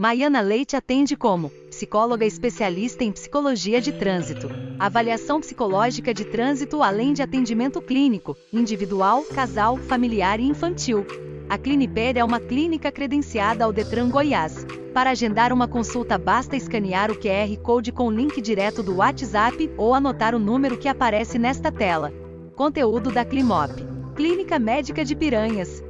Maiana Leite atende como psicóloga especialista em psicologia de trânsito, avaliação psicológica de trânsito além de atendimento clínico, individual, casal, familiar e infantil. A Cliniper é uma clínica credenciada ao Detran Goiás. Para agendar uma consulta basta escanear o QR Code com o link direto do WhatsApp ou anotar o número que aparece nesta tela. Conteúdo da Climop. Clínica Médica de Piranhas.